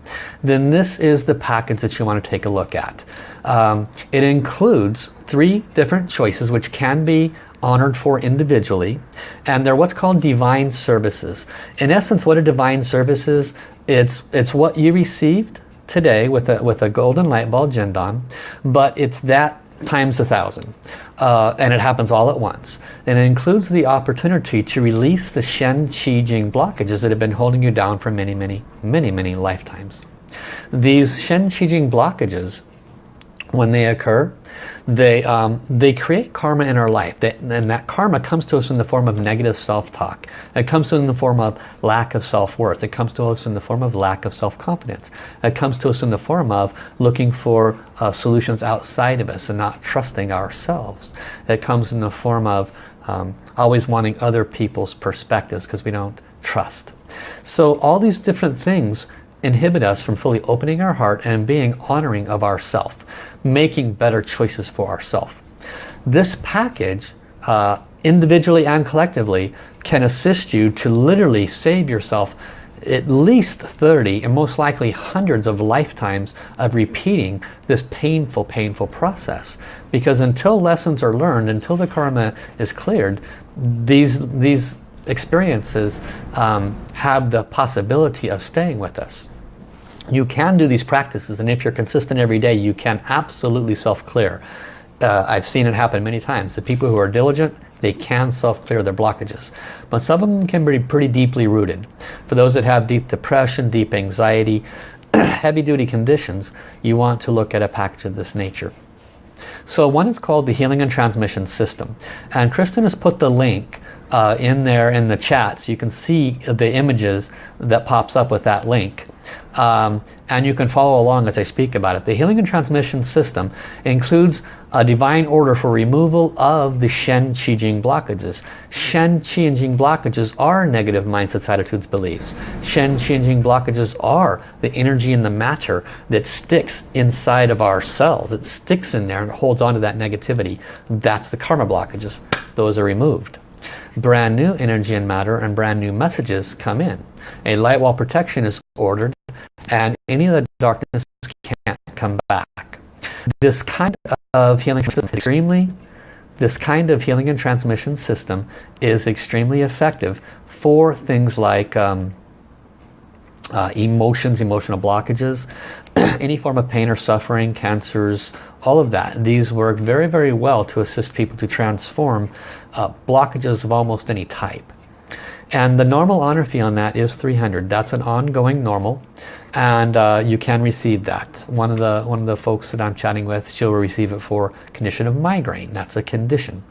Then this is the package that you want to take a look at. Um, it includes three different choices which can be honored for individually and they're what's called divine services. In essence what a divine service is it's it's what you received today with a with a golden light ball Jindan but it's that times a thousand uh, and it happens all at once. And it includes the opportunity to release the Shen Qi Jing blockages that have been holding you down for many many many many lifetimes. These Shen Qi Jing blockages when they occur they um, they create karma in our life. They, and that karma comes to us in the form of negative self-talk. It comes to us in the form of lack of self-worth. It comes to us in the form of lack of self-confidence. It comes to us in the form of looking for uh, solutions outside of us and not trusting ourselves. It comes in the form of um, always wanting other people's perspectives because we don't trust. So all these different things inhibit us from fully opening our heart and being honoring of ourself making better choices for ourself. This package, uh, individually and collectively, can assist you to literally save yourself at least 30 and most likely hundreds of lifetimes of repeating this painful, painful process. Because until lessons are learned, until the karma is cleared, these, these experiences um, have the possibility of staying with us you can do these practices and if you're consistent every day you can absolutely self-clear. Uh, I've seen it happen many times. The people who are diligent they can self-clear their blockages. But some of them can be pretty deeply rooted. For those that have deep depression deep anxiety heavy-duty conditions you want to look at a package of this nature. So one is called the healing and transmission system. And Kristen has put the link uh, in there in the chat so you can see the images that pops up with that link um, and you can follow along as I speak about it. The healing and transmission system includes a divine order for removal of the Shen, Qi, Jing blockages. Shen, Qi, and Jing blockages are negative mindsets, attitudes, beliefs. Shen, Qi, and Jing blockages are the energy and the matter that sticks inside of our cells. It sticks in there and holds on to that negativity. That's the karma blockages. Those are removed brand new energy and matter and brand new messages come in. A light wall protection is ordered and any of the darkness can't come back. This kind of healing system extremely this kind of healing and transmission system is extremely effective for things like um, uh, emotions, emotional blockages, any form of pain or suffering, cancers, all of that. These work very, very well to assist people to transform uh, blockages of almost any type. And the normal honor fee on that is 300. That's an ongoing normal and uh, you can receive that. One of the one of the folks that I'm chatting with, she'll receive it for condition of migraine. That's a condition.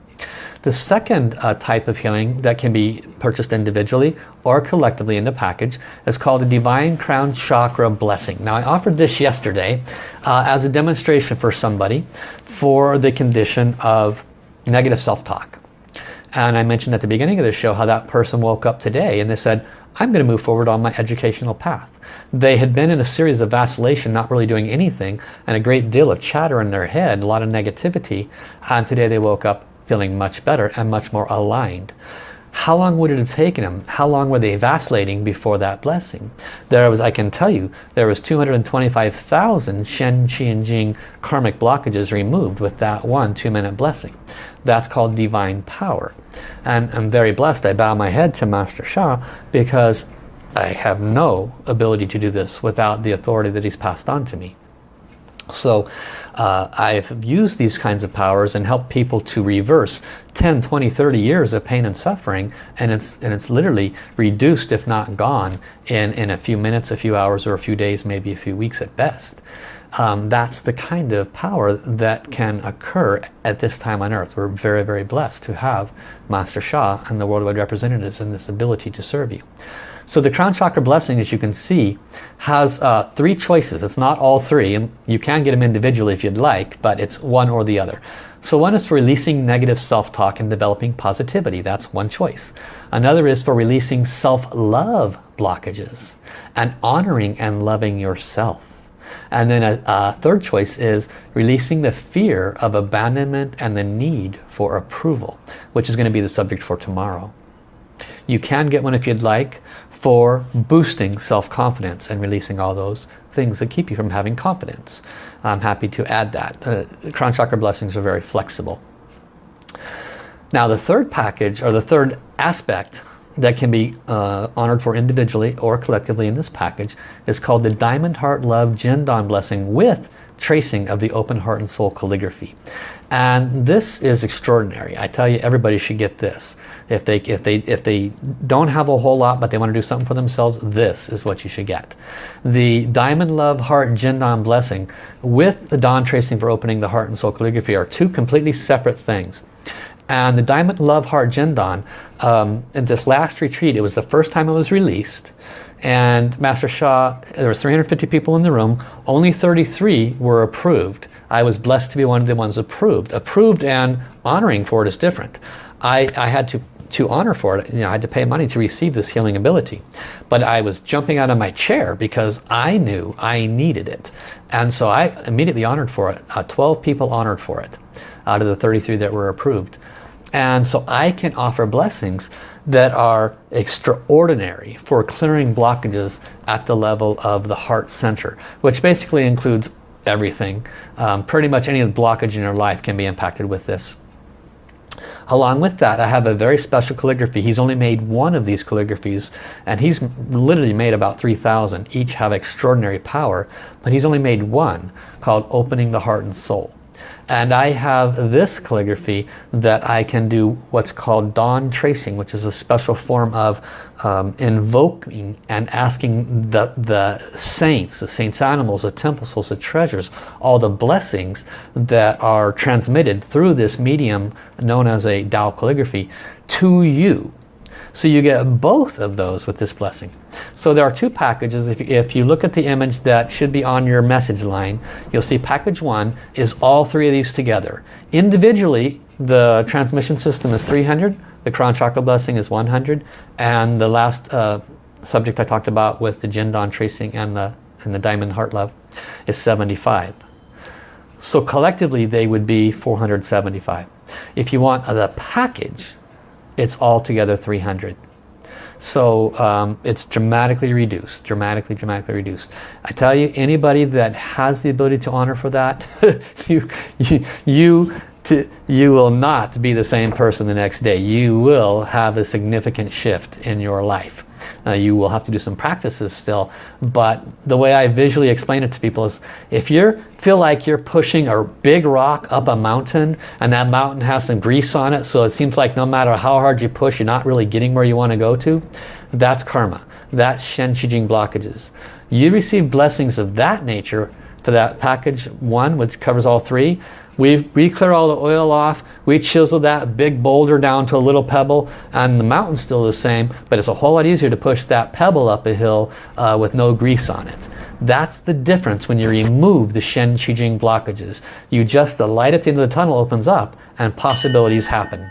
The second uh, type of healing that can be purchased individually or collectively in the package is called a Divine Crown Chakra Blessing. Now I offered this yesterday uh, as a demonstration for somebody for the condition of negative self-talk. And I mentioned at the beginning of the show how that person woke up today and they said, I'm going to move forward on my educational path. They had been in a series of vacillation, not really doing anything, and a great deal of chatter in their head, a lot of negativity. And today they woke up feeling much better and much more aligned. how long would it have taken them? How long were they vacillating before that blessing? There was, I can tell you, there was 225,000 Shen, Qi, and Jing karmic blockages removed with that one two-minute blessing. That's called divine power. And I'm very blessed. I bow my head to Master Sha because I have no ability to do this without the authority that he's passed on to me. So uh, I've used these kinds of powers and helped people to reverse 10, 20, 30 years of pain and suffering and it's, and it's literally reduced if not gone in, in a few minutes, a few hours or a few days, maybe a few weeks at best. Um, that's the kind of power that can occur at this time on earth. We're very, very blessed to have Master Sha and the worldwide representatives and this ability to serve you. So the crown chakra blessing, as you can see, has uh, three choices. It's not all three, and you can get them individually if you'd like, but it's one or the other. So one is for releasing negative self-talk and developing positivity. That's one choice. Another is for releasing self-love blockages and honoring and loving yourself. And then a, a, third choice is releasing the fear of abandonment and the need for approval, which is going to be the subject for tomorrow. You can get one if you'd like for boosting self-confidence and releasing all those things that keep you from having confidence. I'm happy to add that. Uh, crown chakra blessings are very flexible. Now the third package or the third aspect that can be uh, honored for individually or collectively in this package is called the Diamond Heart Love Jindan Blessing with tracing of the open heart and soul calligraphy. And this is extraordinary. I tell you, everybody should get this. If they, if they, if they don't have a whole lot, but they want to do something for themselves, this is what you should get. The Diamond Love Heart Jindan Blessing with the Dawn Tracing for opening the heart and soul calligraphy are two completely separate things. And the Diamond Love Heart Jindan, um, in this last retreat, it was the first time it was released and Master Sha, there were 350 people in the room, only 33 were approved. I was blessed to be one of the ones approved. Approved and honoring for it is different. I, I had to, to honor for it, you know, I had to pay money to receive this healing ability. But I was jumping out of my chair because I knew I needed it. And so I immediately honored for it. Uh, 12 people honored for it out of the 33 that were approved. And so I can offer blessings that are extraordinary for clearing blockages at the level of the heart center, which basically includes everything. Um, pretty much any blockage in your life can be impacted with this. Along with that, I have a very special calligraphy. He's only made one of these calligraphies, and he's literally made about 3,000. Each have extraordinary power, but he's only made one called Opening the Heart and Soul. And I have this calligraphy that I can do what's called dawn tracing, which is a special form of um, invoking and asking the, the saints, the saints animals, the temple souls, the treasures, all the blessings that are transmitted through this medium known as a Tao calligraphy to you so you get both of those with this blessing. So there are two packages. If, if you look at the image that should be on your message line, you'll see package one is all three of these together. Individually, the transmission system is 300, the crown chakra blessing is 100, and the last uh, subject I talked about with the Jindan tracing and the, and the diamond heart love is 75. So collectively they would be 475. If you want the package, it's altogether 300 so um, it's dramatically reduced dramatically dramatically reduced. I tell you anybody that has the ability to honor for that you you you to, you will not be the same person the next day. You will have a significant shift in your life uh, you will have to do some practices still. But the way I visually explain it to people is if you feel like you're pushing a big rock up a mountain and that mountain has some grease on it so it seems like no matter how hard you push you're not really getting where you want to go to, that's karma. That's Shen Qi Jing blockages. You receive blessings of that nature for that package one which covers all three we, we clear all the oil off, we chisel that big boulder down to a little pebble, and the mountain's still the same, but it's a whole lot easier to push that pebble up a hill uh, with no grease on it. That's the difference when you remove the Shen Qi Jing blockages. You just, the light at the end of the tunnel opens up and possibilities happen.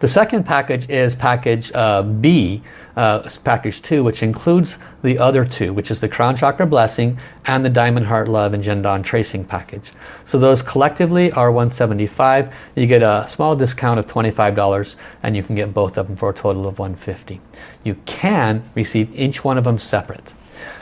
The second package is package uh, B, uh, package 2, which includes the other two, which is the Crown Chakra Blessing and the Diamond Heart Love and Jindan Tracing package. So those collectively are 175 You get a small discount of $25 and you can get both of them for a total of 150 You can receive each one of them separate.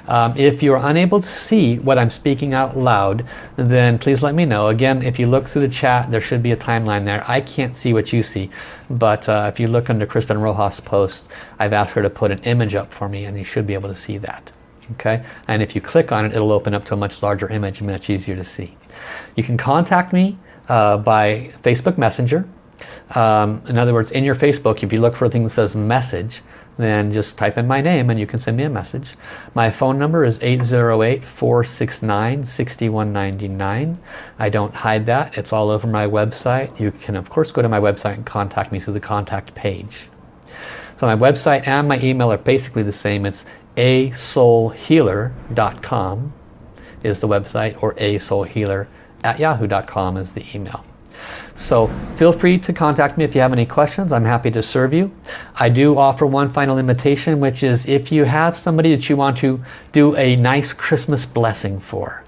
Um, if you're unable to see what I'm speaking out loud, then please let me know. Again, if you look through the chat, there should be a timeline there. I can't see what you see, but uh, if you look under Kristen Rojas' post, I've asked her to put an image up for me and you should be able to see that. Okay, and if you click on it, it'll open up to a much larger image and much easier to see. You can contact me uh, by Facebook Messenger. Um, in other words, in your Facebook, if you look for a thing that says message, then just type in my name and you can send me a message. My phone number is 808-469-6199. I don't hide that. It's all over my website. You can of course go to my website and contact me through the contact page. So my website and my email are basically the same. It's asoulhealer.com is the website or asoulhealer at yahoo.com is the email. So feel free to contact me if you have any questions. I'm happy to serve you. I do offer one final invitation, which is if you have somebody that you want to do a nice Christmas blessing for.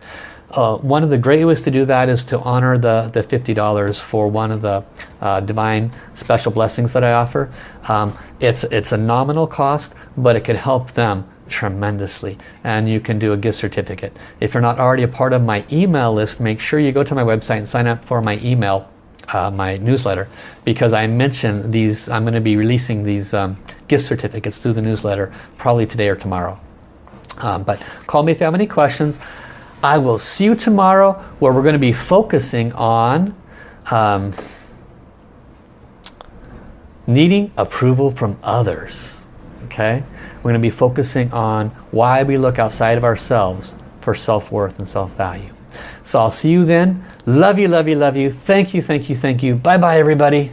Uh, one of the great ways to do that is to honor the, the $50 for one of the uh, divine special blessings that I offer. Um, it's, it's a nominal cost, but it could help them tremendously and you can do a gift certificate. If you're not already a part of my email list, make sure you go to my website and sign up for my email uh, my newsletter because I mentioned these I'm going to be releasing these um, gift certificates through the newsletter probably today or tomorrow. Um, but call me if you have any questions. I will see you tomorrow where we're going to be focusing on um, needing approval from others okay? We're going to be focusing on why we look outside of ourselves for self-worth and self-value. So I'll see you then. Love you, love you, love you. Thank you, thank you, thank you. Bye-bye, everybody.